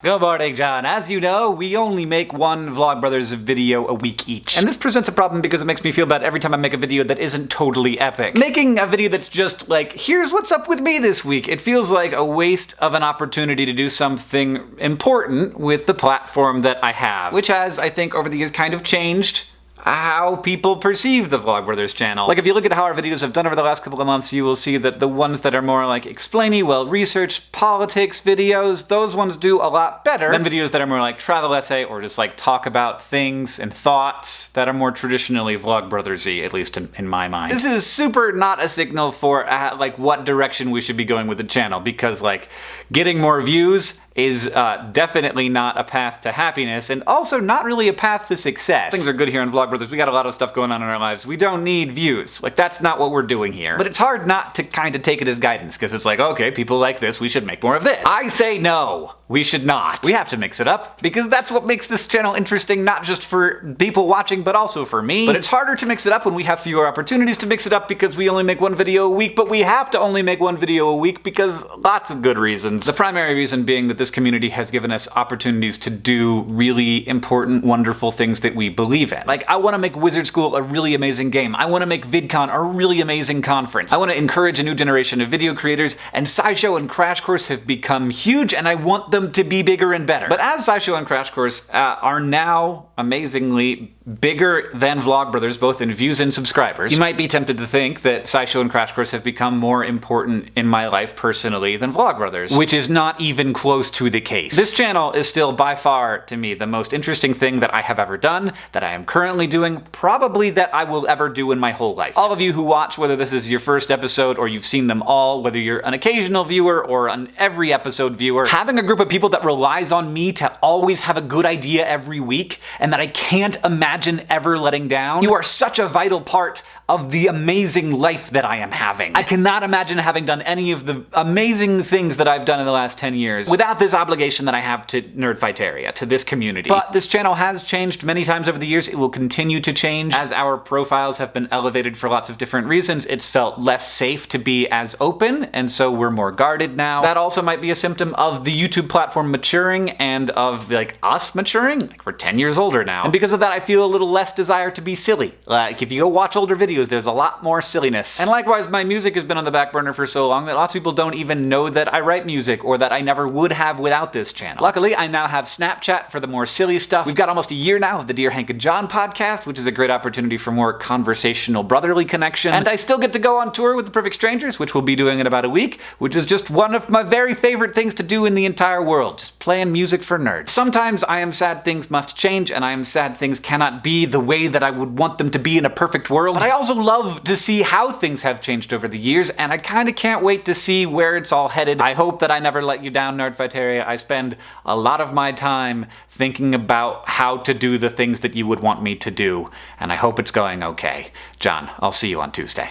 Good morning, John. As you know, we only make one Vlogbrothers video a week each. And this presents a problem because it makes me feel bad every time I make a video that isn't totally epic. Making a video that's just like, here's what's up with me this week, it feels like a waste of an opportunity to do something important with the platform that I have. Which has, I think, over the years kind of changed how people perceive the Vlogbrothers channel. Like if you look at how our videos have done over the last couple of months, you will see that the ones that are more like explainy, well-researched politics videos, those ones do a lot better than videos that are more like travel essay or just like talk about things and thoughts that are more traditionally Vlogbrothersy, at least in, in my mind. This is super not a signal for uh, like what direction we should be going with the channel because like getting more views is uh, definitely not a path to happiness, and also not really a path to success. Things are good here in Vlogbrothers. We got a lot of stuff going on in our lives. We don't need views. Like, that's not what we're doing here. But it's hard not to kind of take it as guidance, because it's like, okay, people like this, we should make more of this. I say no. We should not. We have to mix it up, because that's what makes this channel interesting, not just for people watching, but also for me. But it's harder to mix it up when we have fewer opportunities to mix it up because we only make one video a week, but we have to only make one video a week because lots of good reasons. The primary reason being that this this community has given us opportunities to do really important, wonderful things that we believe in. Like, I want to make Wizard School a really amazing game. I want to make VidCon a really amazing conference. I want to encourage a new generation of video creators, and SciShow and Crash Course have become huge, and I want them to be bigger and better. But as SciShow and Crash Course uh, are now amazingly bigger than Vlogbrothers, both in views and subscribers, you might be tempted to think that SciShow and Crash Course have become more important in my life personally than Vlogbrothers, which is not even close to the case. This channel is still by far, to me, the most interesting thing that I have ever done, that I am currently doing, probably that I will ever do in my whole life. All of you who watch, whether this is your first episode or you've seen them all, whether you're an occasional viewer or an every episode viewer, having a group of people that relies on me to always have a good idea every week and that I can't imagine imagine ever letting down. You are such a vital part of the amazing life that I am having. I cannot imagine having done any of the amazing things that I've done in the last 10 years without this obligation that I have to Nerdfighteria, to this community. But this channel has changed many times over the years. It will continue to change. As our profiles have been elevated for lots of different reasons, it's felt less safe to be as open, and so we're more guarded now. That also might be a symptom of the YouTube platform maturing and of like us maturing. Like we're 10 years older now. And because of that, I feel little less desire to be silly. Like, if you go watch older videos, there's a lot more silliness. And likewise, my music has been on the back burner for so long that lots of people don't even know that I write music or that I never would have without this channel. Luckily, I now have Snapchat for the more silly stuff. We've got almost a year now of the Dear Hank and John podcast, which is a great opportunity for more conversational brotherly connection. And I still get to go on tour with The Perfect Strangers, which we'll be doing in about a week, which is just one of my very favorite things to do in the entire world, just playing music for nerds. Sometimes I am sad things must change, and I am sad things cannot be the way that I would want them to be in a perfect world. But I also love to see how things have changed over the years, and I kind of can't wait to see where it's all headed. I hope that I never let you down, Nerdfighteria. I spend a lot of my time thinking about how to do the things that you would want me to do, and I hope it's going okay. John, I'll see you on Tuesday.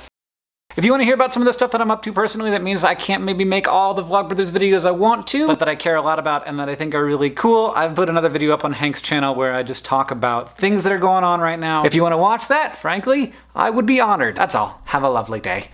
If you want to hear about some of the stuff that I'm up to personally, that means I can't maybe make all the Vlogbrothers videos I want to, but that I care a lot about and that I think are really cool, I've put another video up on Hank's channel where I just talk about things that are going on right now. If you want to watch that, frankly, I would be honored. That's all. Have a lovely day.